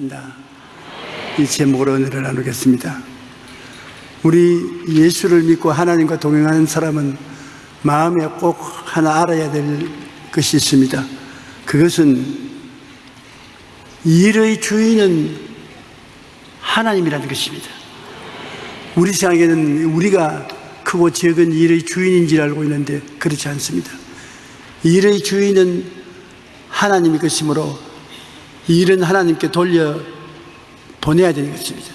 주신다. 이 제목으로 은혜를 나누겠습니다. 우리 예수를 믿고 하나님과 동행하는 사람은 마음에 꼭 하나 알아야 될 것이 있습니다. 그것은 일의 주인은 하나님이라는 것입니다. 우리 생각에는 우리가 크고 적은 일의 주인인 줄 알고 있는데 그렇지 않습니다. 일의 주인은 하나님의 것이므로 일은 하나님께 돌려 보내야 되는 것입니다.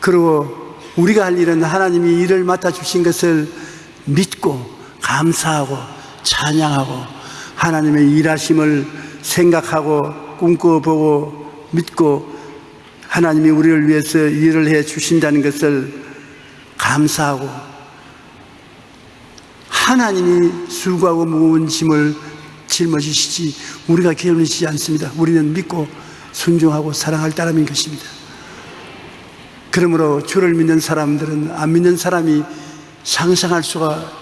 그리고 우리가 할 일은 하나님이 일을 맡아주신 것을 믿고 감사하고 찬양하고 하나님의 일하심을 생각하고 꿈꿔보고 믿고 하나님이 우리를 위해서 일을 해 주신다는 것을 감사하고 하나님이 수고하고 무거운 짐을 짊어지시지 우리가 게을리지 않습니다. 우리는 믿고 순종하고 사랑할 따름인 것입니다. 그러므로 주를 믿는 사람들은 안 믿는 사람이 상상할 수가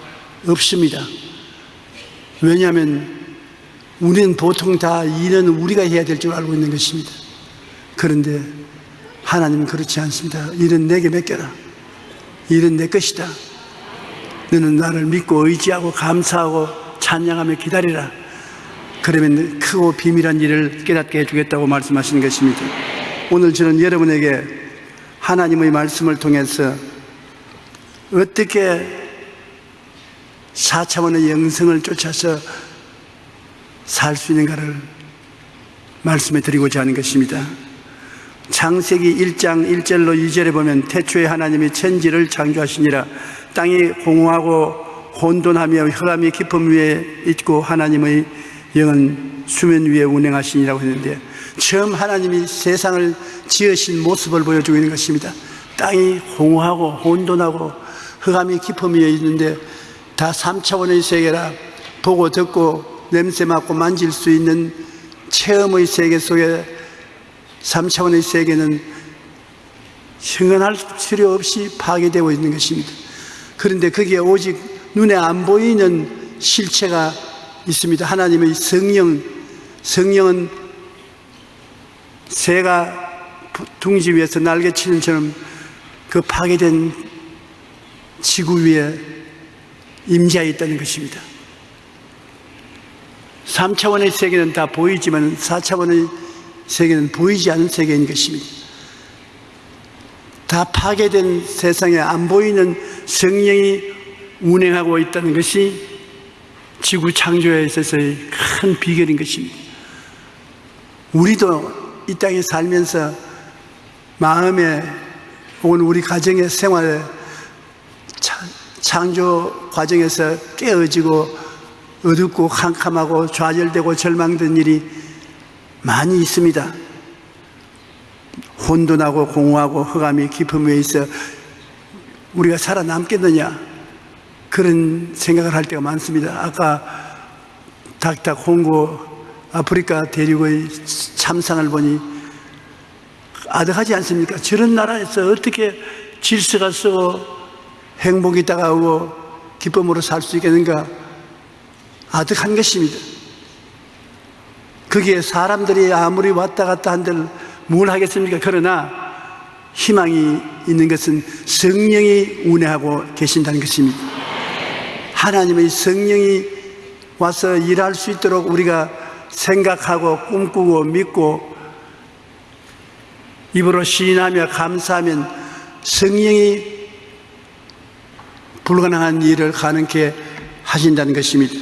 없습니다. 왜냐하면 우리는 보통 다 일은 우리가 해야 될 줄 알고 있는 것입니다. 그런데 하나님은 그렇지 않습니다. 일은 내게 맡겨라. 일은 내 것이다. 너는 나를 믿고 의지하고 감사하고 찬양하며 기다리라. 그러면 크고 비밀한 일을 깨닫게 해주겠다고 말씀하시는 것입니다. 오늘 저는 여러분에게 하나님의 말씀을 통해서 어떻게 4차원의 영성을 쫓아서 살 수 있는가를 말씀해 드리고자 하는 것입니다. 창세기 1장 1절로 2절에 보면 태초에 하나님이 천지를 창조하시니라 땅이 공허하고 혼돈하며 혈암이 깊음 위에 있고 하나님의 영은 수면 위에 운행하시니라고 했는데 처음 하나님이 세상을 지으신 모습을 보여주고 있는 것입니다. 땅이 공허하고 혼돈하고 흑암이 깊음 위에 있는데 다 3차원의 세계라 보고 듣고 냄새 맡고 만질 수 있는 체험의 세계 속에 3차원의 세계는 흥건할 필요 없이 파괴되고 있는 것입니다. 그런데 거기에 오직 눈에 안 보이는 실체가 있습니다. 하나님의 성령, 성령은 새가 둥지 위에서 날개치는 처럼 그 파괴된 지구 위에 임재하 있다는 것입니다. 3차원의 세계는 다 보이지만 4차원의 세계는 보이지 않는 세계인 것입니다. 다 파괴된 세상에 안 보이는 성령이 운행하고 있다는 것이 지구 창조에 있어서의 큰 비결인 것입니다. 우리도 이 땅에 살면서 마음에 혹은 우리 가정의 생활에 창조 과정에서 깨어지고 어둡고 캄캄하고 좌절되고 절망된 일이 많이 있습니다. 혼돈하고 공허하고 흑암이 깊은 위에 있어 우리가 살아남겠느냐 그런 생각을 할 때가 많습니다. 아까 닥닥 홍고 아프리카 대륙의 참상을 보니 아득하지 않습니까? 저런 나라에서 어떻게 질서가 쓰고 행복이 다가오고 기쁨으로 살 수 있겠는가? 아득한 것입니다. 거기에 사람들이 아무리 왔다 갔다 한들 뭘 하겠습니까? 그러나 희망이 있는 것은 성령이 운행하고 계신다는 것입니다. 하나님의 성령이 와서 일할 수 있도록 우리가 생각하고 꿈꾸고 믿고 입으로 시인하며 감사하면 성령이 불가능한 일을 가능케 하신다는 것입니다.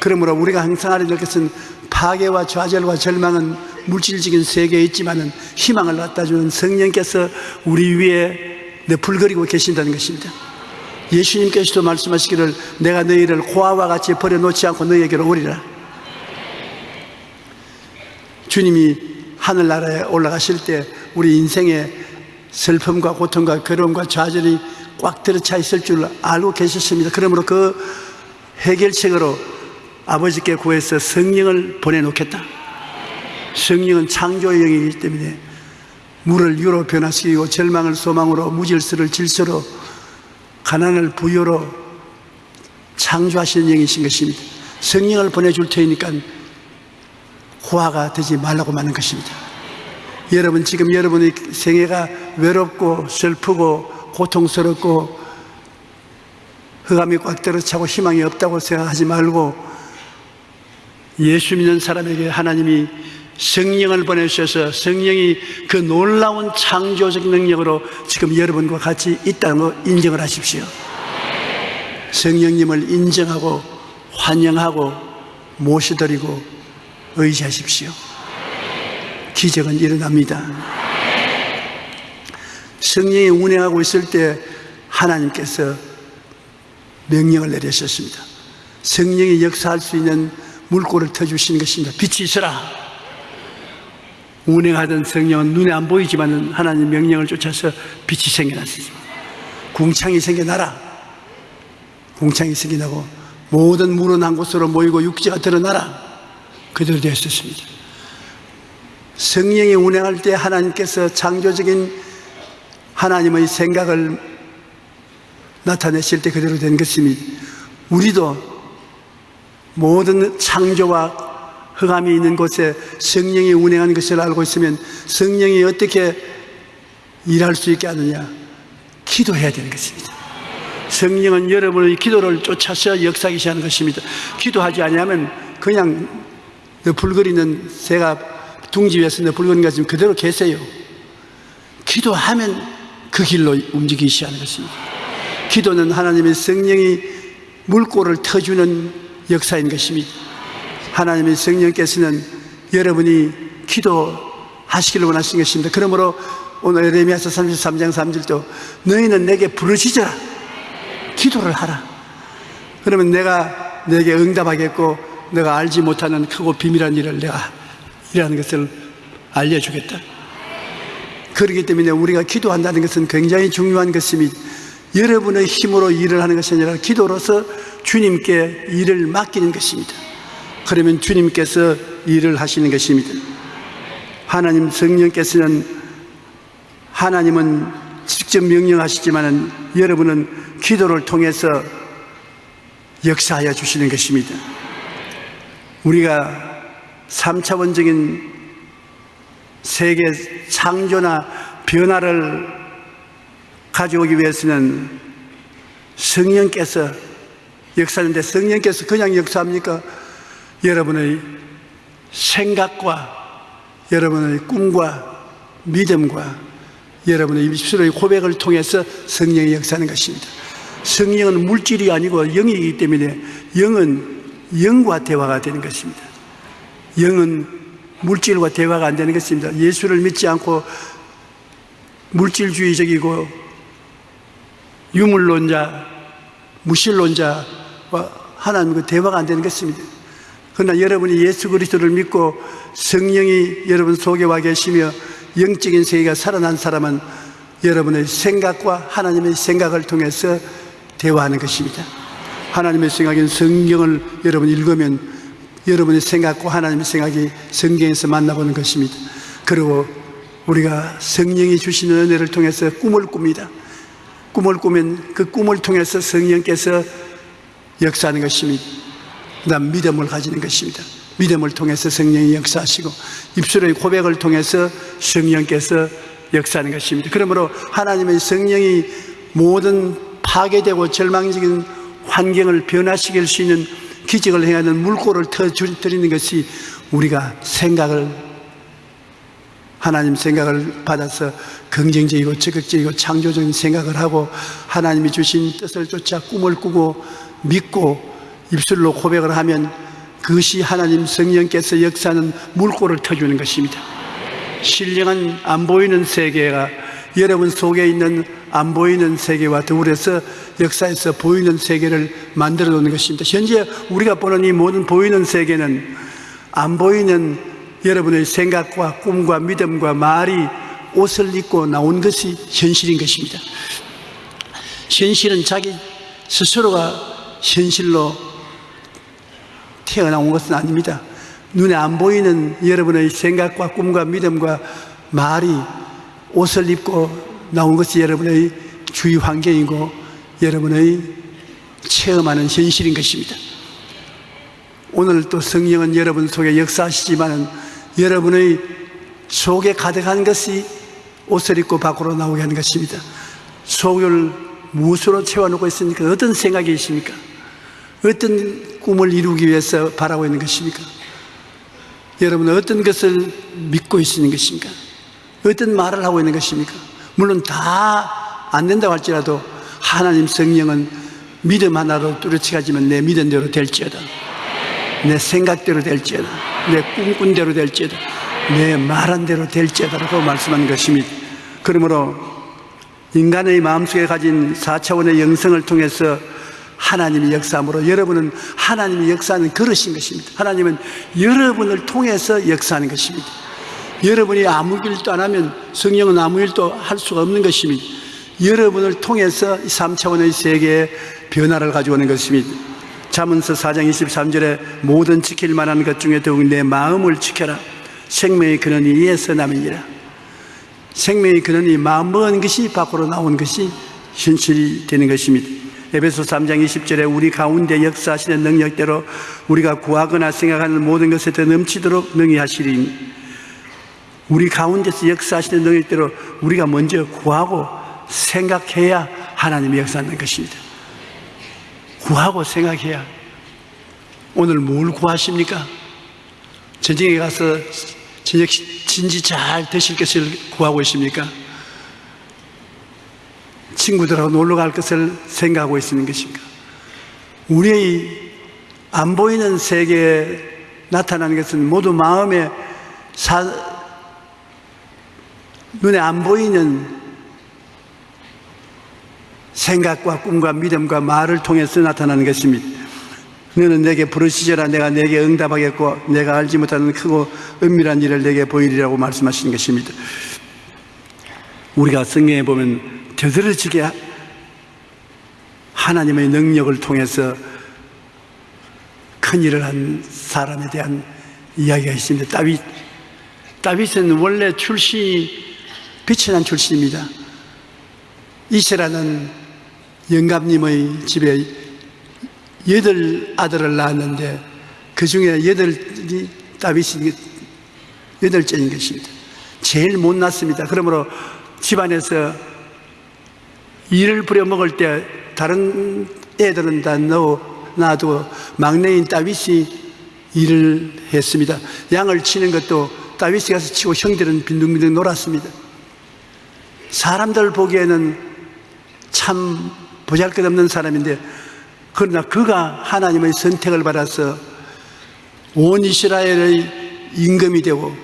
그러므로 우리가 항상 알아야 될 것은 파괴와 좌절과 절망은 물질적인 세계에 있지만은 희망을 갖다 주는 성령께서 우리 위에 너풀거리고 계신다는 것입니다. 예수님께서도 말씀하시기를 내가 너희를 고아와 같이 버려놓지 않고 너희에게로 오리라. 주님이 하늘나라에 올라가실 때 우리 인생의 슬픔과 고통과 괴로움과 좌절이 꽉 들어차 있을 줄 알고 계셨습니다. 그러므로 그 해결책으로 아버지께 구해서 성령을 보내놓겠다. 성령은 창조의 영이기 때문에 물을 유로 변화시키고 절망을 소망으로 무질서를 질서로 가난을 부여로 창조하시는 영이신 것입니다. 성령을 보내줄 테니까 호화가 되지 말라고 하는 것입니다. 여러분 지금 여러분의 생애가 외롭고 슬프고 고통스럽고 흑암이 꽉 들어차고 희망이 없다고 생각하지 말고 예수 믿는 사람에게 하나님이 성령을 보내주셔서 성령이 그 놀라운 창조적 능력으로 지금 여러분과 같이 있다는 거 인정을 하십시오. 성령님을 인정하고 환영하고 모시드리고 의지하십시오. 기적은 일어납니다. 성령이 운행하고 있을 때 하나님께서 명령을 내리셨습니다. 성령이 역사할 수 있는 물꼬를 터주시는 것입니다. 빛이 있어라. 운행하던 성령은 눈에 안 보이지만 하나님 명령을 쫓아서 빛이 생겨났습니다. 궁창이 생겨나라. 궁창이 생겨나고 모든 물은 한 곳으로 모이고 육지가 드러나라. 그대로 되었습니다. 성령이 운행할 때 하나님께서 창조적인 하나님의 생각을 나타내실 때 그대로 된 것입니다. 우리도 모든 창조와 흑암이 있는 곳에 성령이 운행하는 것을 알고 있으면 성령이 어떻게 일할 수 있게 하느냐? 기도해야 되는 것입니다. 성령은 여러분의 기도를 쫓아서 역사하기 하는 것입니다. 기도하지 않으면 그냥 불거리는 새가 둥지 위에서 불거리는 것처럼 그대로 계세요. 기도하면 그 길로 움직이기 시작하는 것입니다. 기도는 하나님의 성령이 물꼬를 터주는 역사인 것입니다. 하나님의 성령께서는 여러분이 기도하시기를 원하시는 것입니다. 그러므로 오늘 에레미야서 33장 3절도 너희는 내게 부르짖어라. 기도를 하라. 그러면 내가 내게 응답하겠고 내가 알지 못하는 크고 비밀한 일을 내가 이라는 것을 알려주겠다. 그렇기 때문에 우리가 기도한다는 것은 굉장히 중요한 것입니다. 여러분의 힘으로 일을 하는 것이 아니라 기도로서 주님께 일을 맡기는 것입니다. 그러면 주님께서 일을 하시는 것입니다. 하나님 성령께서는 하나님은 직접 명령하시지만 여러분은 기도를 통해서 역사하여 주시는 것입니다. 우리가 3차원적인 세계 창조나 변화를 가져오기 위해서는 성령께서 역사하는데 성령께서 그냥 역사합니까? 여러분의 생각과 여러분의 꿈과 믿음과 여러분의 입술의 고백을 통해서 성령이 역사하는 것입니다. 성령은 물질이 아니고 영이기 때문에 영은 영과 대화가 되는 것입니다. 영은 물질과 대화가 안 되는 것입니다. 예수를 믿지 않고 물질주의적이고 유물론자, 무실론자와 하나님과 대화가 안 되는 것입니다. 그러나 여러분이 예수 그리스도를 믿고 성령이 여러분 속에 와 계시며 영적인 세계가 살아난 사람은 여러분의 생각과 하나님의 생각을 통해서 대화하는 것입니다. 하나님의 생각인 성경을 여러분 읽으면 여러분의 생각과 하나님의 생각이 성경에서 만나보는 것입니다. 그리고 우리가 성령이 주시는 은혜를 통해서 꿈을 꿉니다. 꿈을 꾸면 그 꿈을 통해서 성령께서 역사하는 것입니다. 그 다음 믿음을 가지는 것입니다. 믿음을 통해서 성령이 역사하시고 입술의 고백을 통해서 성령께서 역사하는 것입니다. 그러므로 하나님의 성령이 모든 파괴되고 절망적인 환경을 변화시킬 수 있는 기적을 행하는 물꼬를 터뜨리는 것이 우리가 생각을 하나님 생각을 받아서 긍정적이고 적극적이고 창조적인 생각을 하고 하나님이 주신 뜻을 쫓아 꿈을 꾸고 믿고 입술로 고백을 하면 그것이 하나님 성령께서 역사하는 물꼬를 터주는 것입니다. 신령한 안 보이는 세계가 여러분 속에 있는 안 보이는 세계와 더불어서 역사에서 보이는 세계를 만들어 놓는 것입니다. 현재 우리가 보는 이 모든 보이는 세계는 안 보이는 여러분의 생각과 꿈과 믿음과 말이 옷을 입고 나온 것이 현실인 것입니다. 현실은 자기 스스로가 현실로 태어나온 것은 아닙니다. 눈에 안 보이는 여러분의 생각과 꿈과 믿음과 말이 옷을 입고 나온 것이 여러분의 주위 환경이고 여러분의 체험하는 현실인 것입니다. 오늘 또 성령은 여러분 속에 역사하시지만 여러분의 속에 가득한 것이 옷을 입고 밖으로 나오게 하는 것입니다. 속을 무엇으로 채워놓고 있으니까 어떤 생각이 있습니까? 어떤 꿈을 이루기 위해서 바라고 있는 것입니까? 여러분은 어떤 것을 믿고 있는 것입니까? 어떤 말을 하고 있는 것입니까? 물론 다 안 된다고 할지라도 하나님 성령은 믿음 하나로 뚜렷해가지면 내 믿음대로 될지어다. 내 생각대로 될지어다. 내 꿈꾼대로 될지어다. 내 말한 대로 될지어다라고 말씀하는 것입니다. 그러므로 인간의 마음속에 가진 4차원의 영성을 통해서 하나님의 역사함으로 여러분은 하나님의 역사하는 그릇인 것입니다. 하나님은 여러분을 통해서 역사하는 것입니다. 여러분이 아무 일도 안 하면 성령은 아무 일도 할 수가 없는 것입니다. 여러분을 통해서 3차원의 세계에 변화를 가져오는 것입니다. 자문서 4장 23절에 모든 지킬 만한 것 중에 더욱 내 마음을 지켜라. 생명의 근원이 이에서 남이니라. 생명의 근원이 마음 먹은 것이 밖으로 나온 것이 현실이 되는 것입니다. 에베소 3장 20절에 우리 가운데 역사하시는 능력대로 우리가 구하거나 생각하는 모든 것에 더 넘치도록 능히 하시리니 우리 가운데서 역사하시는 능력대로 우리가 먼저 구하고 생각해야 하나님의 역사하는 것입니다. 구하고 생각해야 오늘 뭘 구하십니까? 전쟁에 가서 진지 잘 드실 것을 구하고 있습니까? 친구들하고 놀러 갈 것을 생각하고 있는 것인가? 우리의 안 보이는 세계에 나타나는 것은 모두 마음에 사, 눈에 안 보이는 생각과 꿈과 믿음과 말을 통해서 나타나는 것입니다. 너는 내게 부르시져라 내가 내게 응답하겠고 내가 알지 못하는 크고 은밀한 일을 내게 보이리라고 말씀하시는 것입니다. 우리가 성경에 보면 되들어지게 하나님의 능력을 통해서 큰 일을 한 사람에 대한 이야기가 있습니다. 다윗. 다윗은 원래 출신이 빛이 난 출신입니다. 이세라는 영감님의 집에 여덟 아들을 낳았는데 그 중에 여덟이 다윗이 여덟째인 것입니다. 제일 못 낳습니다. 그러므로 집안에서 일을 부려먹을 때 다른 애들은 다 넣어 놔두고 막내인 다윗이 일을 했습니다. 양을 치는 것도 다윗이 가서 치고 형들은 빈둥빈둥 놀았습니다. 사람들 보기에는 참 보잘 것 없는 사람인데 그러나 그가 하나님의 선택을 받아서 온 이스라엘의 임금이 되고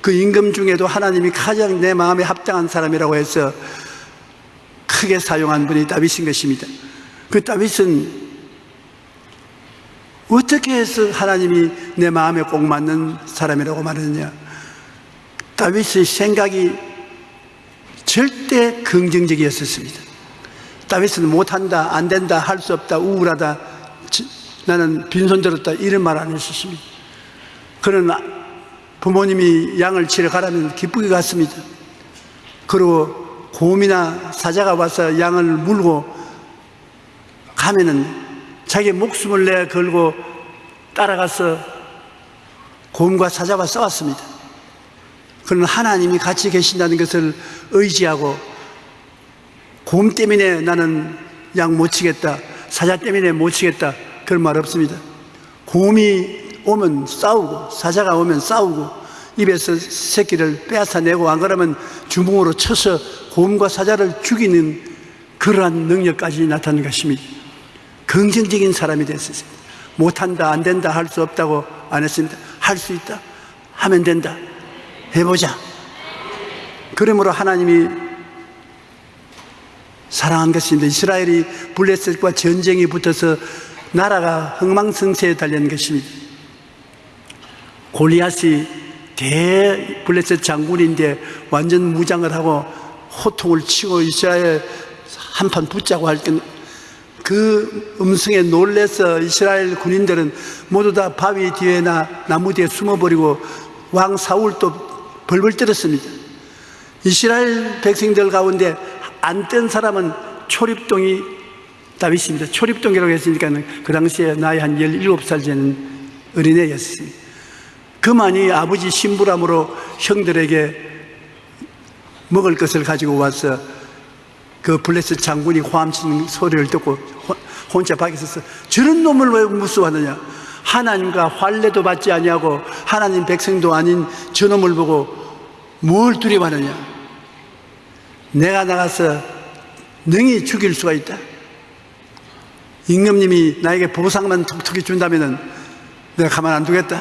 그 임금 중에도 하나님이 가장 내 마음에 합당한 사람이라고 해서 크게 사용한 분이 다윗인 것입니다. 그 다윗은 어떻게 해서 하나님이 내 마음에 꼭 맞는 사람이라고 말하느냐? 다윗의 생각이 절대 긍정적이었습니다. 다윗은 못한다, 안 된다, 할 수 없다, 우울하다, 나는 빈손 들었다, 이런 말 안 했었습니다. 그러나 부모님이 양을 치러 가라면 기쁘게 갔습니다. 그리고 곰이나 사자가 와서 양을 물고 가면은 자기 목숨을 내 걸고 따라가서 곰과 사자와 싸웠습니다. 그러나 하나님이 같이 계신다는 것을 의지하고 곰 때문에 나는 양 못 치겠다. 사자 때문에 못 치겠다. 그런 말 없습니다. 곰이 오면 싸우고, 사자가 오면 싸우고, 입에서 새끼를 빼앗아내고, 안 그러면 주먹으로 쳐서 곰과 사자를 죽이는 그러한 능력까지 나타난 것입니다. 긍정적인 사람이 됐어요. 못한다, 안 된다, 할 수 없다고 안 했습니다. 할 수 있다. 하면 된다. 해보자. 그러므로 하나님이 사랑한 것입니다. 이스라엘이 블레셋과 전쟁이 붙어서 나라가 흥망성쇠에 달리는 것입니다. 골리앗이 대 블레셋 장군인데 완전 무장을 하고 호통을 치고 이스라엘 한판 붙자고 할 때 그 음성에 놀래서 이스라엘 군인들은 모두 다 바위 뒤에나 나무 뒤에 숨어버리고 왕 사울도 벌벌 떨었습니다. 이스라엘 백성들 가운데 안뜬 사람은 초립동이 다윗입니다. 초립동이라고 했으니까 그 당시에 나이 한 17살 되는 어린애였습니다. 그만이 아버지 신부람으로 형들에게 먹을 것을 가지고 와서 그 블레스 장군이 호함치는 소리를 듣고 호- 혼자 밖에 서서 저런 놈을 왜 무수하느냐? 하나님과 환례도 받지 아니하고 하나님 백성도 아닌 저놈을 보고 뭘 두려워하느냐? 내가 나가서 능히 죽일 수가 있다. 임금님이 나에게 보상만 톡톡히 준다면 내가 가만 안 두겠다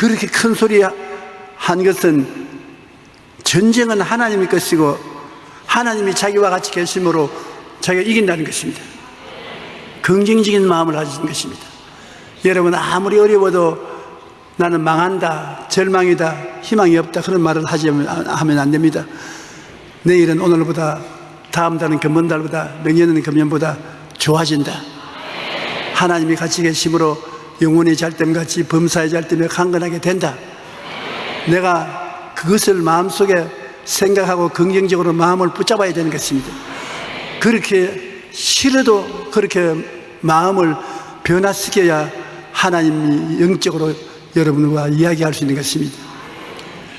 그렇게 큰 소리 한 것은 전쟁은 하나님의 것이고 하나님이 자기와 같이 계심으로 자기가 이긴다는 것입니다. 긍정적인 마음을 가지는 것입니다. 여러분 아무리 어려워도 나는 망한다, 절망이다, 희망이 없다 그런 말을 하지 하면 안 됩니다. 내일은 오늘보다 다음 달은 금번 달보다 내년은 금년보다 좋아진다. 하나님이 같이 계심으로 영혼이 잘됨 같이 범사의 잘됨에 강건하게 된다. 내가 그것을 마음속에 생각하고 긍정적으로 마음을 붙잡아야 되는 것입니다. 그렇게 싫어도 그렇게 마음을 변화시켜야 하나님이 영적으로 여러분과 이야기할 수 있는 것입니다.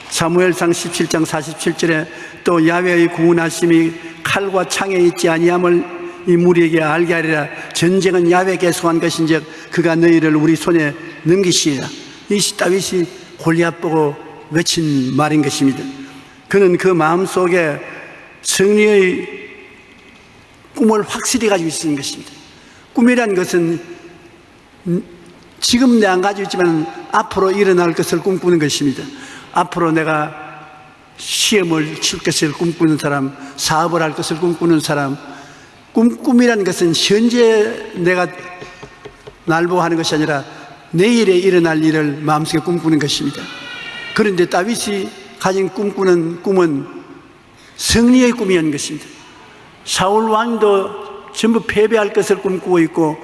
사무엘상 17장 47절에 또 야외의 구원하심이 칼과 창에 있지 아니함을 이 무리에게 알게 하리라. 전쟁은 야외에게 속한 것인즉 그가 너희를 우리 손에 넘기시리라. 이 다윗이 골리앗 보고 외친 말인 것입니다. 그는 그 마음속에 승리의 꿈을 확실히 가지고 있는 것입니다. 꿈이란 것은 음, 지금 내가 안 가지고 있지만 앞으로 일어날 것을 꿈꾸는 것입니다. 앞으로 내가 시험을 칠 것을 꿈꾸는 사람 사업을 할 것을 꿈꾸는 사람 꿈, 꿈이라는 것은 현재 내가 날보하는 것이 아니라 내일에 일어날 일을 마음속에 꿈꾸는 것입니다. 그런데 다윗이 가진 꿈꾸는 꿈은 승리의 꿈이었는 것입니다. 사울 왕도 전부 패배할 것을 꿈꾸고 있고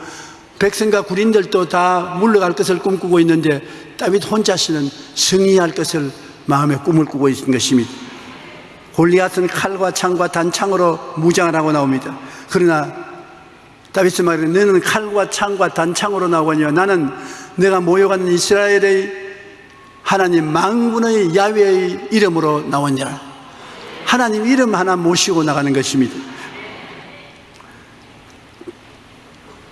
백성과 군인들도 다 물러갈 것을 꿈꾸고 있는데 다윗 혼자서는 승리할 것을 마음에 꿈을 꾸고 있는 것입니다 골리앗은 칼과 창과 단창으로 무장을 하고 나옵니다. 그러나 다윗은 말해 너는 칼과 창과 단창으로 나오거니와 나는 내가 모여가는 이스라엘의 하나님 망군의 야외의 이름으로 나오니라. 하나님 이름 하나 모시고 나가는 것입니다.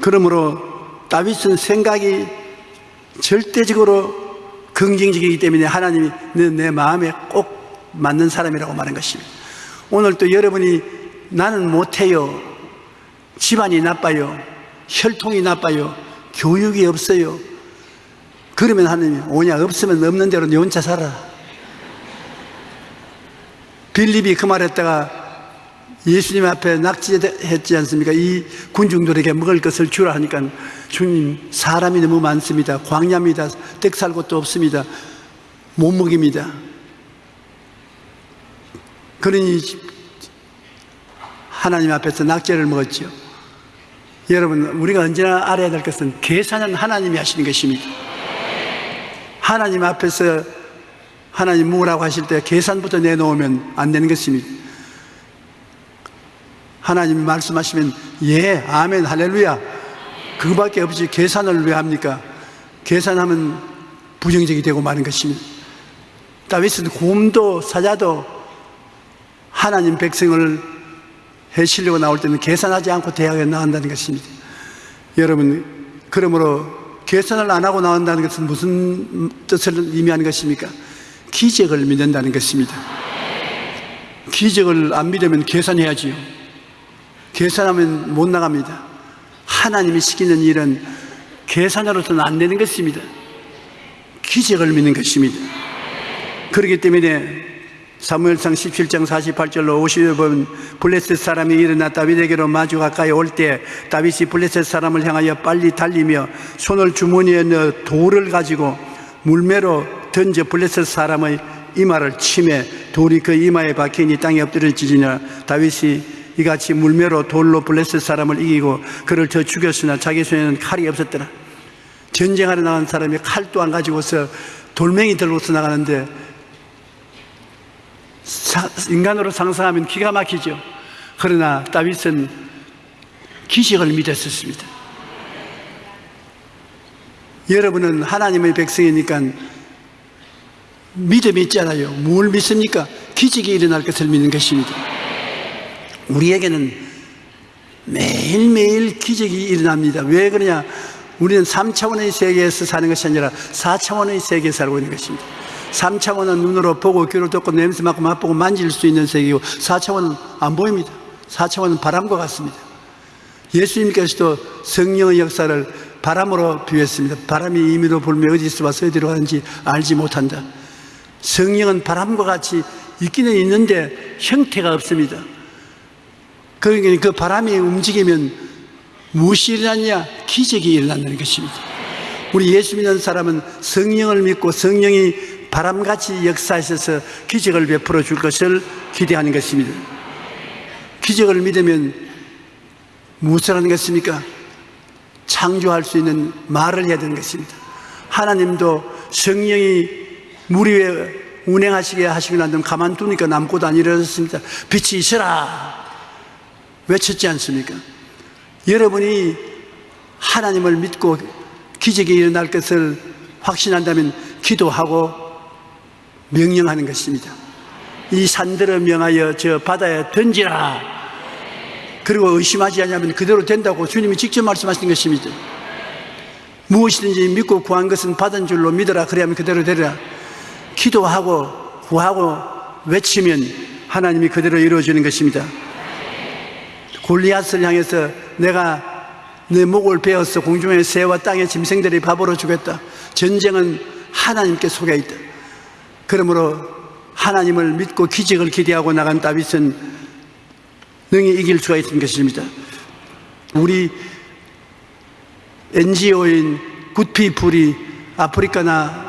그러므로 다윗은 생각이 절대적으로 긍정적이기 때문에 하나님이 내 마음에 꼭 맞는 사람이라고 말한 것입니다 오늘 또 여러분이 나는 못해요. 집안이 나빠요. 혈통이 나빠요. 교육이 없어요. 그러면 하나님이 오냐? 없으면 없는 대로 네 혼자 살아. 빌립이 그 말했다가 예수님 앞에 낙지했지 않습니까? 이 군중들에게 먹을 것을 주라 하니까 주님 사람이 너무 많습니다. 광야입니다. 댁 살 곳도 없습니다. 못 먹입니다 그러니 하나님 앞에서 낙제를 먹었죠 여러분 우리가 언제나 알아야 될 것은 계산은 하나님이 하시는 것입니다. 하나님 앞에서 하나님 뭐라고 하실 때 계산부터 내놓으면 안 되는 것입니다. 하나님이 말씀하시면 예 아멘 할렐루야. 그거밖에 없이 계산을 왜 합니까? 계산하면 부정적이 되고 마는 것입니다. 다윗은 곰도 사자도 하나님 백성을 해치려고 나올 때는 계산하지 않고 대학에 나간다는 것입니다. 여러분 그러므로 계산을 안 하고 나온다는 것은 무슨 뜻을 의미하는 것입니까? 기적을 믿는다는 것입니다. 기적을 안 믿으면 계산해야지요. 계산하면 못 나갑니다. 하나님이 시키는 일은 계산으로서는 안 되는 것입니다. 기적을 믿는 것입니다. 그렇기 때문에 사무엘상 17장 48절로 50여 번 블레셋 사람이 일어나 다윗에게로 마주 가까이 올 때 다윗이 블레셋 사람을 향하여 빨리 달리며 손을 주머니에 넣어 돌을 가지고 물매로 던져 블레셋 사람의 이마를 치매 돌이 그 이마에 박히니 땅에 엎드려지니라. 다윗이 이같이 물매로 돌로 블레셋 사람을 이기고 그를 저 죽였으나 자기 손에는 칼이 없었더라. 전쟁하러 나간 사람이 칼도 안 가지고서 돌멩이 들고서 나가는데 사, 인간으로 상상하면 기가 막히죠 그러나 다윗은 기적을 믿었었습니다 여러분은 하나님의 백성이니까 믿음이 있잖아요. 뭘 믿습니까? 기적이 일어날 것을 믿는 것입니다. 우리에게는 매일매일 기적이 일어납니다. 왜 그러냐? 우리는 3차원의 세계에서 사는 것이 아니라 4차원의 세계에 살고 있는 것입니다. 3차원은 눈으로 보고 귀로 듣고 냄새 맡고 맛보고 만질 수 있는 세계고 4차원은 안 보입니다. 4차원은 바람과 같습니다. 예수님께서도 성령의 역사를 바람으로 비유했습니다. 바람이 임의로 불며 어디서 와서 어디로 가는지 알지 못한다. 성령은 바람과 같이 있기는 있는데 형태가 없습니다. 그러니까 그 바람이 움직이면 무엇이 일어나냐? 기적이 일어난다는 것입니다. 우리 예수 믿는 사람은 성령을 믿고 성령이 바람같이 역사하셔서 기적을 베풀어 줄 것을 기대하는 것입니다. 기적을 믿으면 무엇을 하는 것입니까? 창조할 수 있는 말을 해야 되는 것입니다. 하나님도 성령이 물 위에 운행하시게 하시고 난 다음 가만두니까 남고도 안 일어났습니다. 빛이 있어라! 외쳤지 않습니까? 여러분이 하나님을 믿고 기적이 일어날 것을 확신한다면 기도하고 명령하는 것입니다. 이 산들을 명하여 저 바다에 던지라! 그리고 의심하지 않으면 그대로 된다고 주님이 직접 말씀하신 것입니다. 무엇이든지 믿고 구한 것은 받은 줄로 믿어라. 그래야면 그대로 되리라. 기도하고 구하고 외치면 하나님이 그대로 이루어지는 것입니다. 골리앗을 향해서 내가 내 목을 베어서 공중의 새와 땅의 짐승들이 밥으로 주겠다. 전쟁은 하나님께 속해 있다. 그러므로 하나님을 믿고 기적을 기대하고 나간 다윗은 능히 이길 수가 있는 것입니다. 우리 NGO인 굿피풀이 아프리카나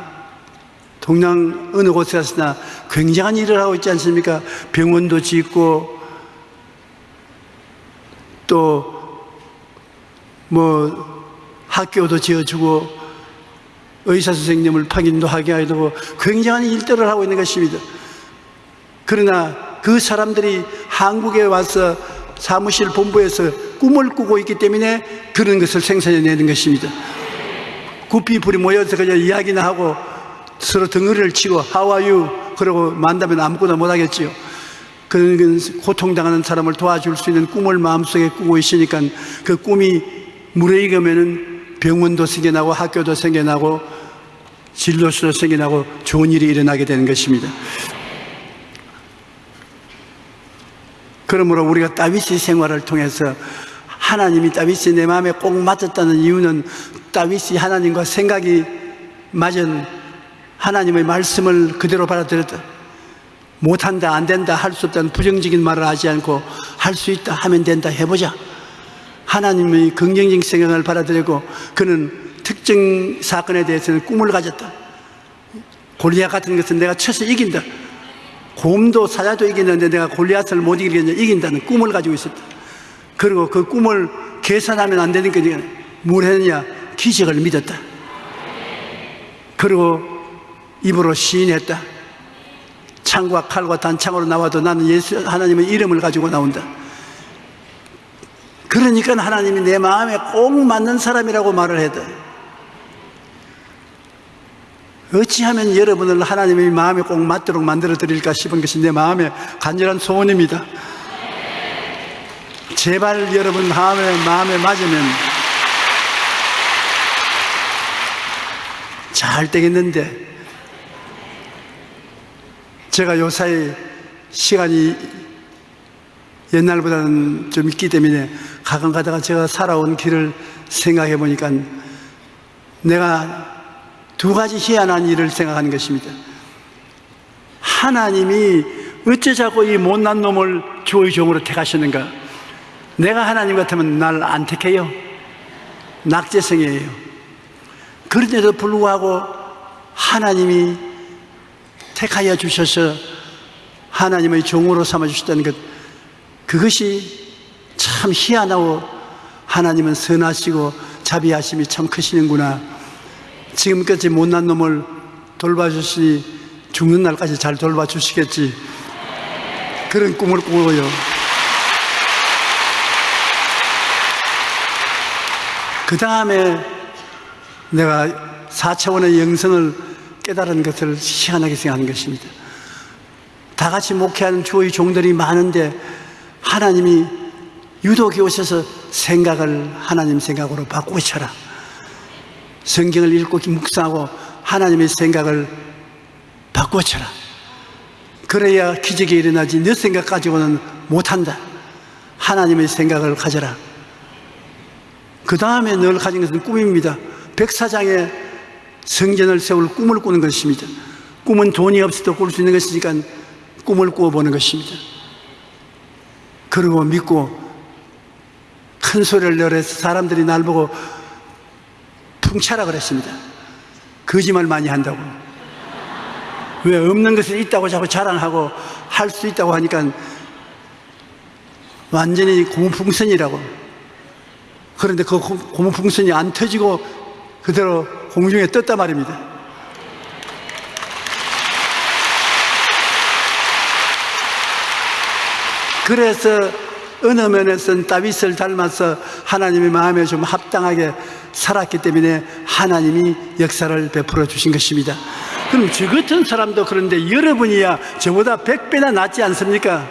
동양 어느 곳에서나 굉장한 일을 하고 있지 않습니까? 병원도 짓고 또 뭐 학교도 지어주고 의사 선생님을 파견도 하게 하고 굉장한 일들을 하고 있는 것입니다. 그러나 그 사람들이 한국에 와서 사무실 본부에서 꿈을 꾸고 있기 때문에 그런 것을 생산해내는 것입니다. 구피불이 모여서 그냥 이야기나 하고 서로 덩어리를 치고 you? 그러고 만다면 아무거나 못하겠지요. 그런 고통당하는 사람을 도와줄 수 있는 꿈을 마음속에 꾸고 있으니까 그 꿈이 무르익으면 병원도 생겨나고 학교도 생겨나고 진로수도 생겨나고 좋은 일이 일어나게 되는 것입니다. 그러므로 우리가 다윗의 생활을 통해서 하나님이 다윗이 내 마음에 꼭 맞았다는 이유는 다윗이 하나님과 생각이 맞은 하나님의 말씀을 그대로 받아들였다. 못한다, 안 된다, 할 수 없다는 부정적인 말을 하지 않고 할 수 있다, 하면 된다, 해보자. 하나님의 긍정적인 생각을 받아들이고 그는 특정 사건에 대해서는 꿈을 가졌다. 골리앗 같은 것은 내가 쳐서 이긴다. 곰도 사자도 이겼는데 내가 골리앗을 못 이기겠냐 이긴다는 꿈을 가지고 있었다. 그리고 그 꿈을 계산하면 안 되니까 뭘 했느냐 기적을 믿었다. 그리고 입으로 시인했다. 창과 칼과 단창으로 나와도 나는 예수 하나님의 이름을 가지고 나온다. 그러니까 하나님이 내 마음에 꼭 맞는 사람이라고 말을 해도 어찌하면 여러분을 하나님의 마음에 꼭 맞도록 만들어 드릴까 싶은 것이 내 마음의 간절한 소원입니다. 제발 여러분 마음에, 마음에 맞으면 잘 되겠는데 제가 요사이 시간이 옛날보다는 좀 있기 때문에 가끔 가다가 제가 살아온 길을 생각해 보니까 내가 두 가지 희한한 일을 생각하는 것입니다. 하나님이 어째 자꾸 이 못난 놈을 주의 종으로 택하시는가? 내가 하나님 같으면 날 안 택해요. 낙제성이에요. 그런데도 불구하고 하나님이 택하여 주셔서 하나님의 종으로 삼아 주셨다는 것, 그것이 참 희한하고 하나님은 선하시고 자비하심이 참 크시는구나. 지금까지 못난 놈을 돌봐주시니 죽는 날까지 잘 돌봐주시겠지. 그런 꿈을 꾸고요. 그 다음에 내가 4차원의 영성을 깨달은 것을 희한하게 생각하는 것입니다. 다 같이 목회하는 주의 종들이 많은데 하나님이 유독이 오셔서 생각을 하나님 생각으로 바꾸고 쳐라. 성경을 읽고 묵상하고 하나님의 생각을 바꾸어 쳐라. 그래야 기적이 일어나지 너 생각 가지고는 못한다. 하나님의 생각을 가져라. 그 다음에 늘 가진 것은 꿈입니다. 백사장에 성전을 세울 꿈을 꾸는 것입니다. 꿈은 돈이 없어도 꿀 수 있는 것이니까 꿈을 꾸어보는 것입니다. 그리고 믿고 큰 소리를 내서 사람들이 날 보고 풍차라 그랬습니다. 거짓말 많이 한다고. 왜 없는 것이 있다고 자꾸 자랑하고 할 수 있다고 하니까 완전히 고무풍선이라고. 그런데 그 고무풍선이 안 터지고 그대로 공중에 떴단 말입니다. 그래서 어느 면에서는 다윗을 닮아서 하나님의 마음에 좀 합당하게 살았기 때문에 하나님이 역사를 베풀어 주신 것입니다. 그럼 저 같은 사람도 그런데 여러분이야 저보다 백배나 낫지 않습니까?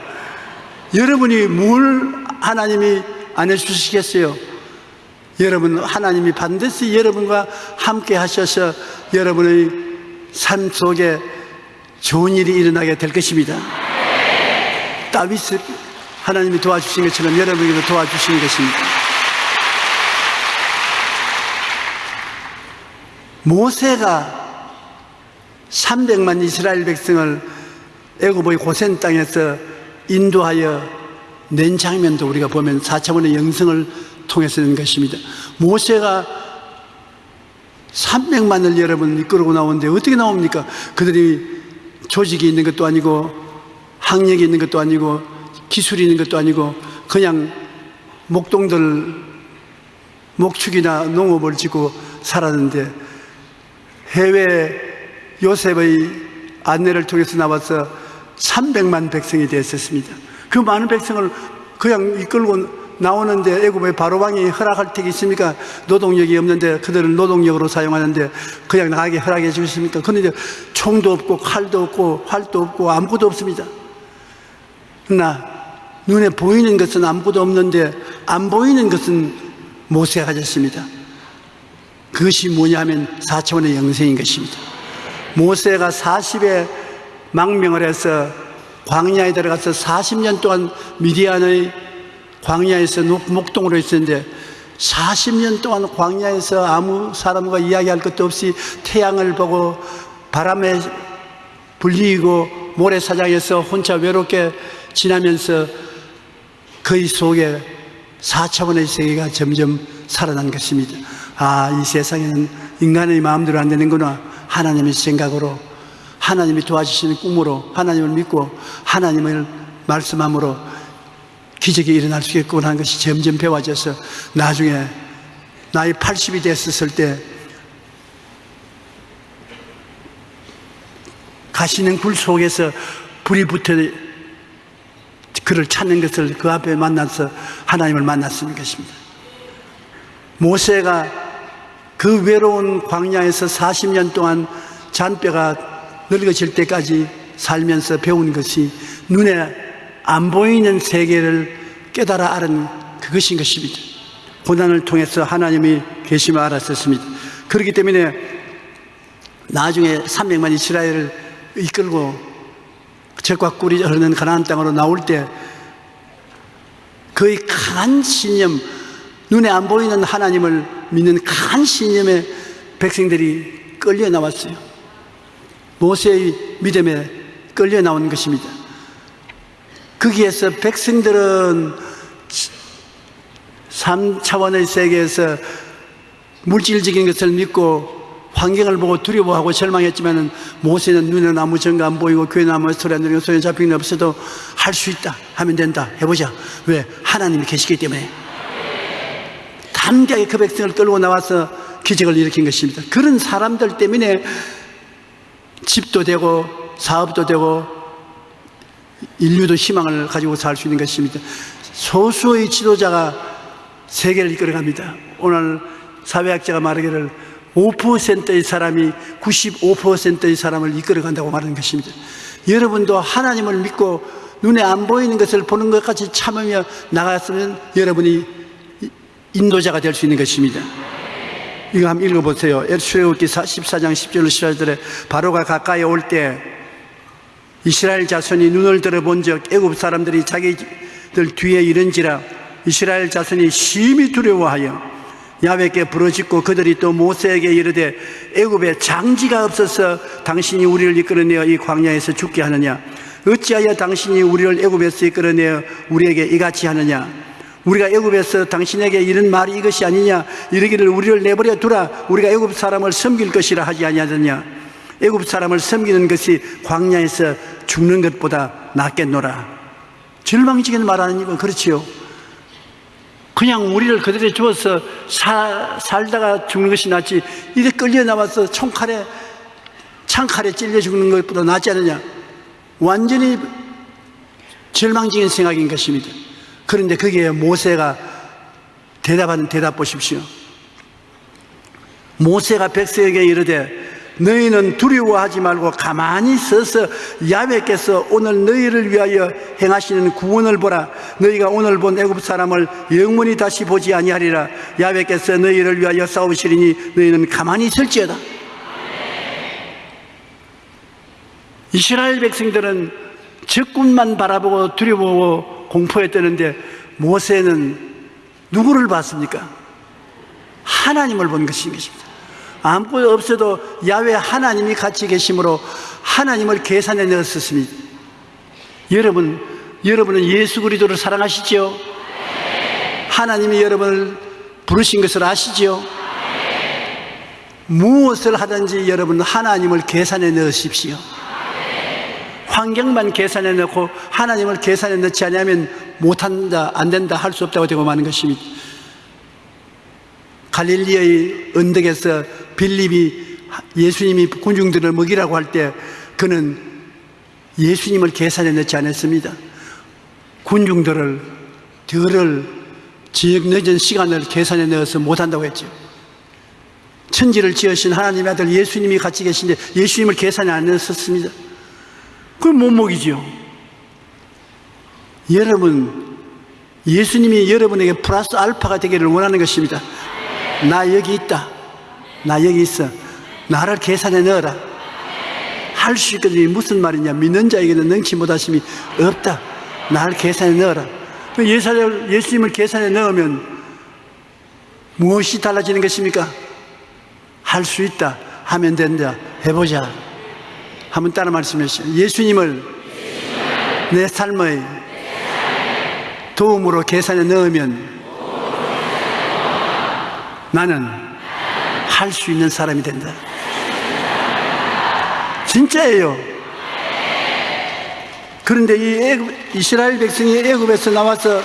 여러분이 뭘 하나님이 안 해주시겠어요? 여러분, 하나님이 반드시 여러분과 함께 하셔서 여러분의 삶 속에 좋은 일이 일어나게 될 것입니다. 다윗을 하나님이 도와주신 것처럼 여러분에게도 도와주시는 것입니다. 모세가 300만 이스라엘 백성을 애굽의 고센 땅에서 인도하여 낸 장면도 우리가 보면 4차원의 영성을 통해서 낸 것입니다. 모세가 300만을 여러분 이끌고 나오는데 어떻게 나옵니까? 그들이 조직이 있는 것도 아니고 학력이 있는 것도 아니고 기술이 있는 것도 아니고 그냥 목동들 목축이나 농업을 짓고 살았는데 해외 요셉의 안내를 통해서 나와서 300만 백성이 되었습니다. 그 많은 백성을 그냥 이끌고 나오는데 애굽의 바로왕이 허락할 택이 있습니까? 노동력이 없는데 그들을 노동력으로 사용하는데 그냥 나가게 허락해 주십니까? 그런데 총도 없고 칼도 없고 활도 없고 아무것도 없습니다. 그러나 눈에 보이는 것은 아무것도 없는데 안 보이는 것은 모세가 가졌습니다. 그것이 뭐냐 하면 4차원의 영생인 것입니다. 모세가 40에 망명을 해서 광야에 들어가서 40년 동안 미디안의 광야에서 목동으로 있었는데 40년 동안 광야에서 아무 사람과 이야기할 것도 없이 태양을 보고 바람에 불리고 모래사장에서 혼자 외롭게 지나면서 그의 속에 4차원의 세계가 점점 살아난 것입니다. 아, 이 세상에는 인간의 마음대로 안 되는구나. 하나님의 생각으로, 하나님이 도와주시는 꿈으로, 하나님을 믿고, 하나님을 말씀함으로 기적이 일어날 수 있겠구나 하는 것이 점점 배워져서 나중에 나이 80이 됐었을 때 가시는 굴 속에서 불이 붙어 그를 찾는 것을 그 앞에 만나서 하나님을 만났는 것입니다. 모세가 그 외로운 광야에서 40년 동안 잔뼈가 늙어질 때까지 살면서 배운 것이 눈에 안 보이는 세계를 깨달아 아는 그것인 것입니다. 고난을 통해서 하나님이 계심을 알았었습니다. 그렇기 때문에 나중에 300만 이스라엘을 이끌고 적과 꿀이 흐르는 가나안 땅으로 나올 때 그의 강한 신념, 눈에 안 보이는 하나님을 믿는 강한 신념의 백성들이 끌려 나왔어요. 모세의 믿음에 끌려 나온 것입니다. 거기에서 백성들은 3차원의 세계에서 물질적인 것을 믿고 환경을 보고 두려워하고 절망했지만 모세는 눈에 나무 정가 안 보이고 귀에 나무 소리 안 들리고 손에 잡히는 게 없어도 할 수 있다 하면 된다. 해보자. 왜? 하나님이 계시기 때문에. 담대하게 그 백성을 끌고 나와서 기적을 일으킨 것입니다. 그런 사람들 때문에 집도 되고 사업도 되고 인류도 희망을 가지고 살 수 있는 것입니다. 소수의 지도자가 세계를 이끌어갑니다. 오늘 사회학자가 말하기를 5%의 사람이 95%의 사람을 이끌어 간다고 말하는 것입니다. 여러분도 하나님을 믿고 눈에 안 보이는 것을 보는 것 같이 참으며 나갔으면 여러분이 인도자가 될 수 있는 것입니다. 이거 한번 읽어보세요. 출애굽기 14장 10절 14절에 바로가 가까이 올 때 이스라엘 자손이 눈을 들어본즉 애굽 사람들이 자기들 뒤에 이른지라 이스라엘 자손이 심히 두려워하여 야외께 부르짖고 그들이 또 모세에게 이르되 애굽에 장지가 없어서 당신이 우리를 이끌어내어 이 광야에서 죽게 하느냐? 어찌하여 당신이 우리를 애굽에서 이끌어내어 우리에게 이같이 하느냐? 우리가 애굽에서 당신에게 이런 말이 이것이 아니냐? 이르기를 우리를 내버려 두라. 우리가 애굽 사람을 섬길 것이라 하지 아니하느냐? 애굽 사람을 섬기는 것이 광야에서 죽는 것보다 낫겠노라. 절망적인 말 아니고 그렇지요 그냥 우리를 그들에 주어서 사, 살다가 죽는 것이 낫지 이래 끌려 나와서 총칼에 창칼에 찔려 죽는 것보다 낫지 않느냐? 완전히 절망적인 생각인 것입니다. 그런데 거기에 모세가 대답하는 대답 보십시오. 모세가 백성에게 이르되 너희는 두려워하지 말고 가만히 서서 야훼께서 오늘 너희를 위하여 행하시는 구원을 보라. 너희가 오늘 본 애굽 사람을 영원히 다시 보지 아니하리라. 야훼께서 너희를 위하여 싸우시리니 너희는 가만히 있을지어다. 이스라엘 백성들은 적군만 바라보고 두려워 공포했다는데 모세는 누구를 봤습니까? 하나님을 본 것입니다 아무것도 없어도 야외 하나님이 같이 계심으로 하나님을 계산에 넣었습니다. 여러분, 여러분은 예수 그리스도를 사랑하시죠? 하나님이 여러분을 부르신 것을 아시죠? 무엇을 하든지 여러분 하나님을 계산에 넣으십시오. 환경만 계산에 넣고 하나님을 계산에 넣지 않으면 못한다, 안 된다, 할 수 없다고 되고 마는 것입니다. 갈릴리의 언덕에서 빌립이 예수님이 군중들을 먹이라고 할 때 그는 예수님을 계산에 넣지 않았습니다. 군중들을 덜을 지역 늦은 시간을 계산에 넣어서 못한다고 했죠. 천지를 지으신 하나님의 아들 예수님이 같이 계신데 예수님을 계산에 안 넣었습니다. 그럼 못 먹이지요. 여러분, 예수님이 여러분에게 플러스 알파가 되기를 원하는 것입니다. 나 여기 있다. 나 여기 있어. 나를 계산에 넣어라. 할 수 있거든요. 무슨 말이냐. 믿는 자에게는 능치 못하심이 없다. 나를 계산에 넣어라. 그 예수님을 계산에 넣으면 무엇이 달라지는 것입니까? 할 수 있다. 하면 된다. 해보자. 한번 따라 말씀하시죠. 예수님을 내 삶의 도움으로 계산에 넣으면 나는 할 수 있는 사람이 된다. 진짜예요. 그런데 이 애굽, 이스라엘 백성이 애굽에서 나와서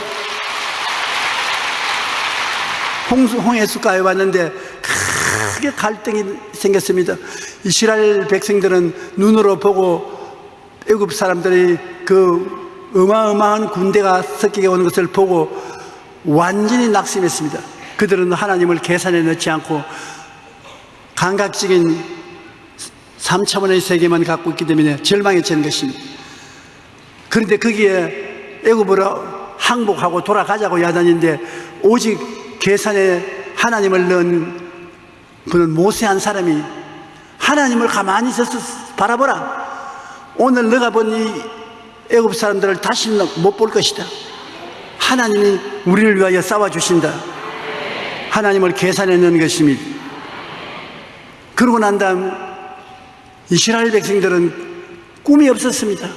홍수, 홍해수가에 왔는데 크게 갈등이 생겼습니다. 이스라엘 백성들은 눈으로 보고 애굽 사람들이 그 어마어마한 군대가 섞이게 오는 것을 보고 완전히 낙심했습니다. 그들은 하나님을 계산에 넣지 않고 감각적인 3차원의 세계만 갖고 있기 때문에 절망에 처는 것입니다. 그런데 거기에 애굽으로 항복하고 돌아가자고 야단인데 오직 계산에 하나님을 넣은 그는 모세한 사람이 하나님을 가만히 서서 바라보라. 오늘 너가 본 이 애굽 사람들을 다시 못볼 것이다. 하나님이 우리를 위하여 싸워주신다. 하나님을 계산해 넣은 것입니다. 그러고 난 다음 이스라엘 백성들은 꿈이 없었습니다.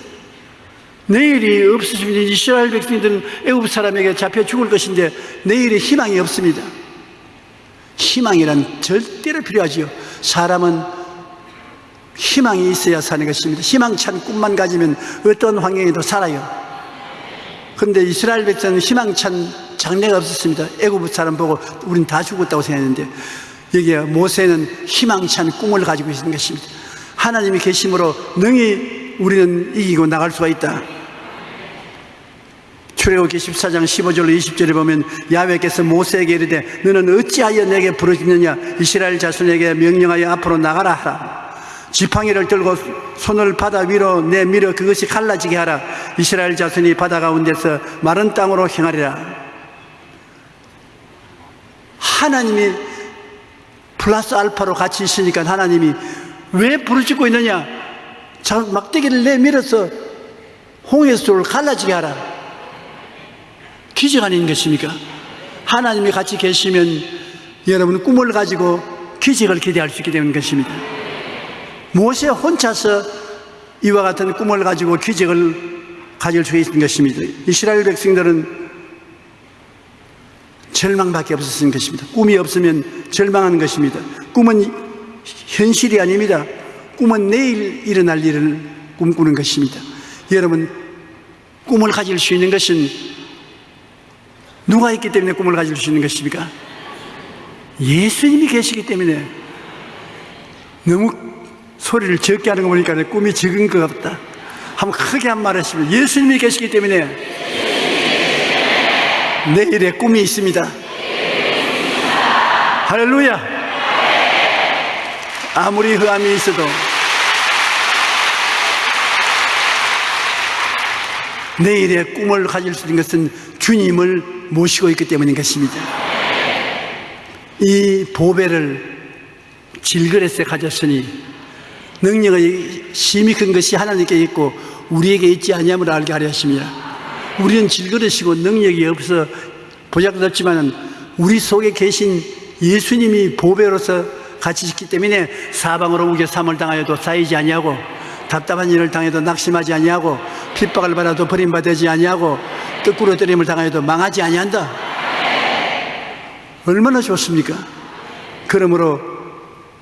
내일이 없으시면 이스라엘 백성들은 애굽 사람에게 잡혀 죽을 것인데 내일에 희망이 없습니다. 희망이란 절대로 필요하지요. 사람은 희망이 있어야 사는 것입니다. 희망찬 꿈만 가지면 어떤 환경에도 살아요. 그런데 이스라엘 백성은 희망찬 장래가 없었습니다. 애굽 사람 보고 우린 다 죽었다고 생각했는데 여기에 모세는 희망찬 꿈을 가지고 있는 것입니다. 하나님이 계심으로 능히 우리는 이기고 나갈 수가 있다. 출애굽기 14장 15절로 20절에 보면 야훼께서 모세에게 이르되 너는 어찌하여 내게 부르짖느냐 이스라엘 자손에게 명령하여 앞으로 나가라 하라 지팡이를 들고 손을 바다 위로 내밀어 그것이 갈라지게 하라 이스라엘 자손이 바다 가운데서 마른 땅으로 행하리라 하나님이 플러스 알파로 같이 있으니까 하나님이 왜 부르짖고 있느냐? 자, 막대기를 내밀어서 홍해수를 갈라지게 하라. 기적 아닌 것입니까? 하나님이 같이 계시면 여러분 꿈을 가지고 기적을 기대할 수 있게 되는 것입니다. 모세 혼자서 이와 같은 꿈을 가지고 기적을 가질 수 있는 것입니다. 이스라엘 백성들은 절망밖에 없었던 것입니다. 꿈이 없으면 절망하는 것입니다. 꿈은 현실이 아닙니다. 꿈은 내일 일어날 일을 꿈꾸는 것입니다. 여러분 꿈을 가질 수 있는 것은 누가 있기 때문에 꿈을 가질 수 있는 것입니까? 예수님이 계시기 때문에. 너무 소리를 적게 하는 거 보니까 꿈이 적은 것 같다. 한번 크게 한 말 하시면 예수님이 계시기 때문에 내일에 꿈이 있습니다 할렐루야 아무리 흑암이 있어도 내일의 꿈을 가질 수 있는 것은 주님을 모시고 있기 때문인 것입니다. 이 보배를 질그릇에 가졌으니 능력의 심히 큰 것이 하나님께 있고 우리에게 있지 아니함을 알게 하려 하십니다. 우리는 질그릇이고 능력이 없어 보잘것없지만 우리 속에 계신 예수님이 보배로서 같이 있기 때문에 사방으로 우겨 삼을 당하여도 쌓이지 아니하고 답답한 일을 당해도 낙심하지 아니하고 핍박을 받아도 버림받지 아니하고 거꾸로 때림을 당하여도 망하지 아니한다 얼마나 좋습니까? 그러므로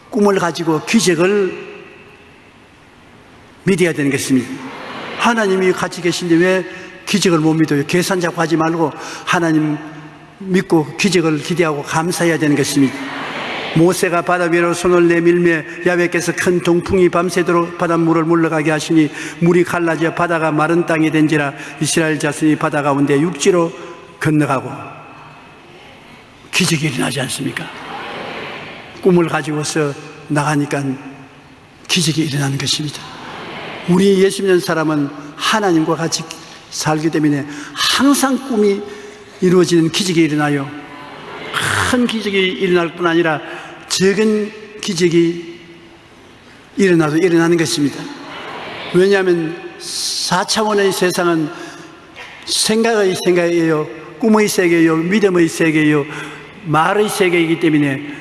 꿈을 가지고 기적을 믿어야 되는 것입니다 하나님이 같이 계신데 왜 기적을 못 믿어요? 계산 잡고 하지 말고 하나님 믿고 기적을 기대하고 감사해야 되는 것입니다 모세가 바다 위로 손을 내밀며 야외께서 큰 동풍이 밤새도록 바닷물을 물러가게 하시니 물이 갈라져 바다가 마른 땅이 된지라 이스라엘 자손이 바다 가운데 육지로 건너가고 기적이 일어나지 않습니까? 꿈을 가지고서 나가니까 기적이 일어나는 것입니다 우리 예수 믿는 사람은 하나님과 같이 살기 때문에 항상 꿈이 이루어지는 기적이 일어나요. 큰 기적이 일어날 뿐 아니라 적은 기적이 일어나도 일어나는 것입니다. 왜냐하면 4차원의 세상은 생각의 세계예요 꿈의 세계예요 믿음의 세계예요 말의 세계이기 때문에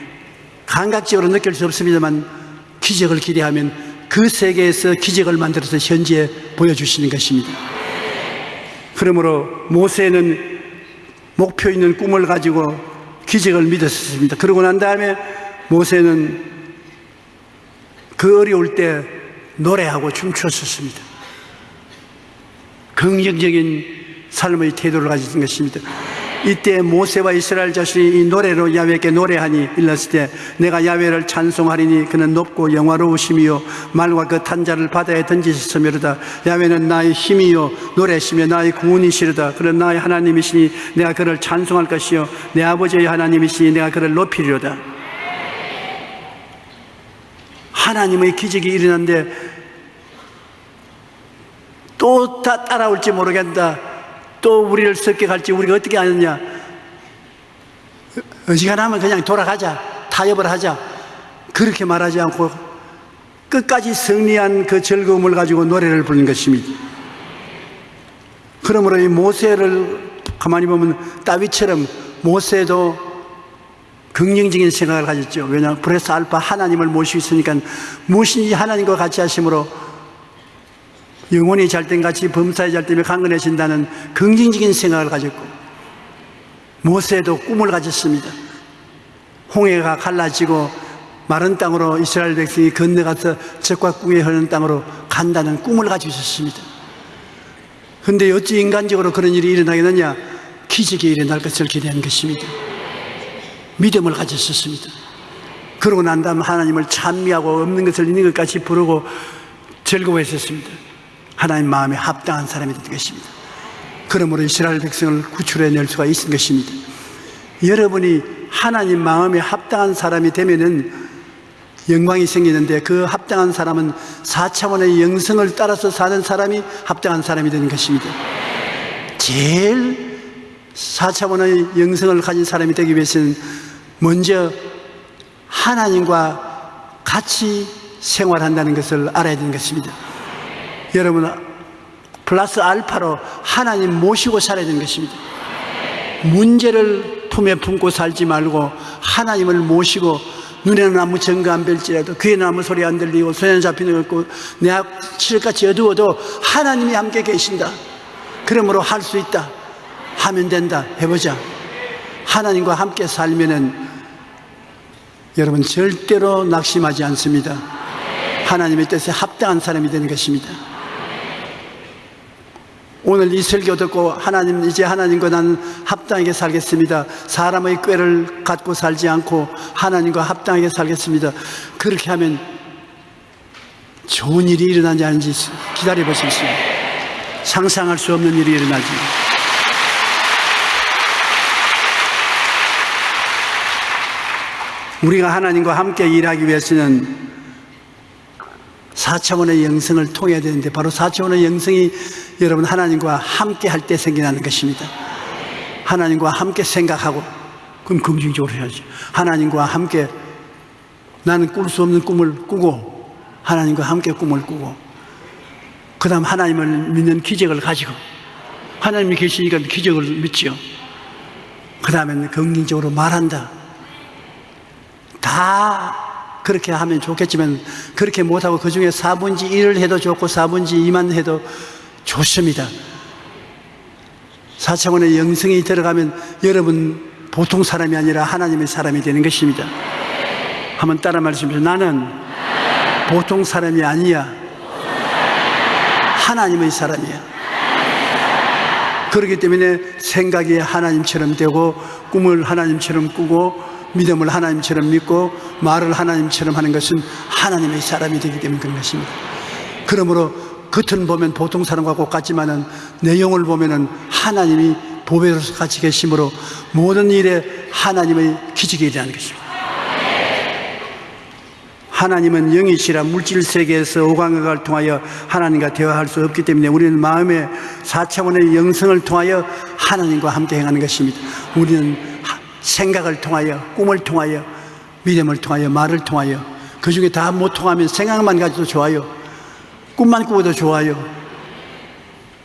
감각적으로 느낄 수 없습니다만 기적을 기대하면 그 세계에서 기적을 만들어서 현지에 보여주시는 것입니다 그러므로 모세는 목표 있는 꿈을 가지고 기적을 믿었습니다. 그러고 난 다음에 모세는 그 어려울 때 노래하고 춤추었습니다. 긍정적인 삶의 태도를 가진 것입니다 이때 모세와 이스라엘 자신이 이 노래로 야외께 노래하니 일렀을 때 내가 야외를 찬송하리니 그는 높고 영화로우심이요 말과 그 탄자를 바다에 던지셨으며로다. 야외는 나의 힘이요 노래시며 나의 구원이시로다. 그는 나의 하나님이시니 내가 그를 찬송할 것이요 내 아버지의 하나님이시니 내가 그를 높이리로다. 하나님의 기적이 일어났는데 또 다 따라올지 모르겠다 또 우리를 습격할지 우리가 어떻게 하느냐? 어지간하면 그냥 돌아가자. 타협을 하자. 그렇게 말하지 않고 끝까지 승리한 그 즐거움을 가지고 노래를 부르는 것입니다. 그러므로 이 모세를 가만히 보면 다윗처럼 모세도 긍정적인 생각을 가졌죠. 왜냐하면 플러스 알파 하나님을 모시고 있으니까 무엇인지 하나님과 같이 하심으로 영혼이 잘됨 같이 범사에 잘되며 강건해진다는 긍정적인 생각을 가졌고 모세도 꿈을 가졌습니다. 홍해가 갈라지고 마른 땅으로 이스라엘 백성이 건너가서 적과 꿀이 흐르는 땅으로 간다는 꿈을 가지고 있었습니다. 그런데 어찌 인간적으로 그런 일이 일어나겠느냐? 기적이 일어날 것을 기대한 것입니다. 믿음을 가졌었습니다. 그러고 난 다음 하나님을 찬미하고 없는 것을 있는 것까지 부르고 즐거워했었습니다 하나님 마음에 합당한 사람이 된 것입니다 그러므로 이스라엘 백성을 구출해낼 수가 있는 것입니다. 여러분이 하나님 마음에 합당한 사람이 되면은 영광이 생기는데 그 합당한 사람은 4차원의 영성을 따라서 사는 사람이 합당한 사람이 되는 것입니다. 제일 4차원의 영성을 가진 사람이 되기 위해서는 먼저 하나님과 같이 생활한다는 것을 알아야 되는 것입니다. 여러분, 플러스 알파로 하나님 모시고 살아야 되는 것입니다. 문제를 품에 품고 살지 말고 하나님을 모시고 눈에는 아무 증거 안 뵐지라도 귀에는 아무 소리 안 들리고 손에는 잡히는 것 없고 내 앞칠같이 어두워도 하나님이 함께 계신다. 그러므로 할 수 있다. 하면 된다. 해보자. 하나님과 함께 살면은 여러분 절대로 낙심하지 않습니다. 하나님의 뜻에 합당한 사람이 되는 것입니다. 오늘 이 설교 듣고 하나님 이제 하나님과 나는 합당하게 살겠습니다. 사람의 꾀를 갖고 살지 않고 하나님과 합당하게 살겠습니다. 그렇게 하면 좋은 일이 일어나지 않는지 기다려 보십시오. 상상할 수 없는 일이 일어나지. 우리가 하나님과 함께 일하기 위해서는 4차원의 영성을 통해야 되는데 바로 4차원의 영성이 여러분 하나님과 함께 할 때 생겨나는 것입니다. 하나님과 함께 생각하고 그럼 긍정적으로 해야지. 하나님과 함께 나는 꿀 수 없는 꿈을 꾸고 하나님과 함께 꿈을 꾸고 그 다음 하나님을 믿는 기적을 가지고 하나님이 계시니까 기적을 믿지요. 그 다음에는 긍정적으로 말한다. 다 그렇게 하면 좋겠지만 그렇게 못하고 그 중에 4분지 1을 해도 좋고 4분지 2만 해도 좋습니다. 4차원의 영성이 들어가면 여러분 보통 사람이 아니라 하나님의 사람이 되는 것입니다. 한번 따라 말씀해주세요. 나는 보통 사람이 아니야. 하나님의 사람이야. 그렇기 때문에 생각이 하나님처럼 되고 꿈을 하나님처럼 꾸고 믿음을 하나님처럼 믿고 말을 하나님처럼 하는 것은 하나님의 사람이 되기 때문에 그런 것입니다. 그러므로 겉은 보면 보통 사람과 똑같지만은 내용을 보면은 하나님이 보배로서 같이 계심으로 모든 일에 하나님의 기적이 일어나는 것입니다. 하나님은 영이시라 물질 세계에서 오감각을 통하여 하나님과 대화할 수 없기 때문에 우리는 마음의 4차원의 영성을 통하여 하나님과 함께 행하는 것입니다. 우리는 생각을 통하여 꿈을 통하여 믿음을 통하여 말을 통하여 그 중에 다 못 통하면 생각만 가지도 좋아요. 꿈만 꾸어도 좋아요.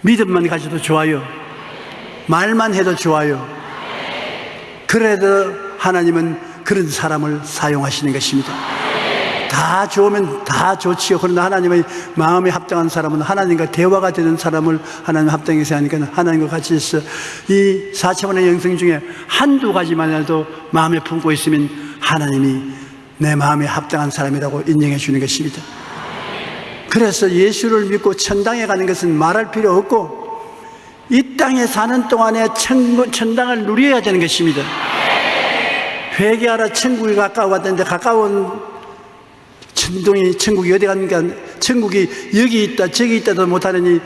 믿음만 가지도 좋아요. 말만 해도 좋아요. 그래도 하나님은 그런 사람을 사용하시는 것입니다. 다 좋으면 다 좋지요. 그러나 하나님의 마음에 합당한 사람은 하나님과 대화가 되는 사람을 하나님 합당해서 하니까 하나님과 같이 있어. 이 4차원의 영성 중에 한두 가지만 해도 마음에 품고 있으면 하나님이 내 마음에 합당한 사람이라고 인정해 주는 것입니다. 그래서 예수를 믿고 천당에 가는 것은 말할 필요 없고 이 땅에 사는 동안에 천, 천당을 누려야 되는 것입니다. 회개하라 천국이 가까워 왔는데 가까운 천둥이 천국이 어디 갔는가 천국이 여기 있다 저기 있다도 못하느니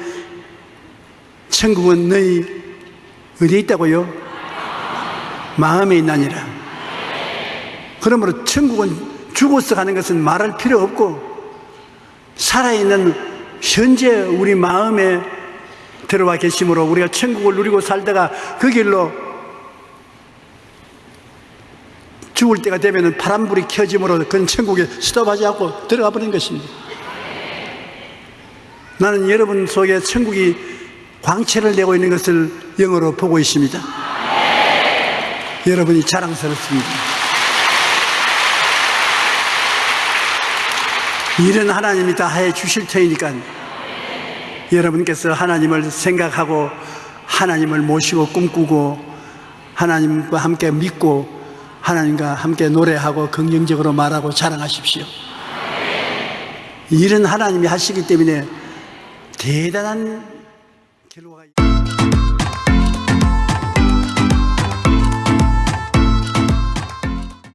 천국은 너희 어디 있다고요? 마음에 있나니라 그러므로 천국은 죽어서 가는 것은 말할 필요 없고 살아있는 현재 우리 마음에 들어와 계심으로 우리가 천국을 누리고 살다가 그 길로 죽을 때가 되면 파란불이 켜짐으로 그건 천국에 스톱하지 않고 들어가 버린 것입니다. 나는 여러분 속에 천국이 광채를 내고 있는 것을 영어로 보고 있습니다. 여러분이 자랑스럽습니다. 일은 하나님이 다 해 주실 터이니까 여러분께서 하나님을 생각하고 하나님을 모시고 꿈꾸고 하나님과 함께 믿고 하나님과 함께 노래하고 긍정적으로 말하고 자랑하십시오. 일은 하나님이 하시기 때문에 대단한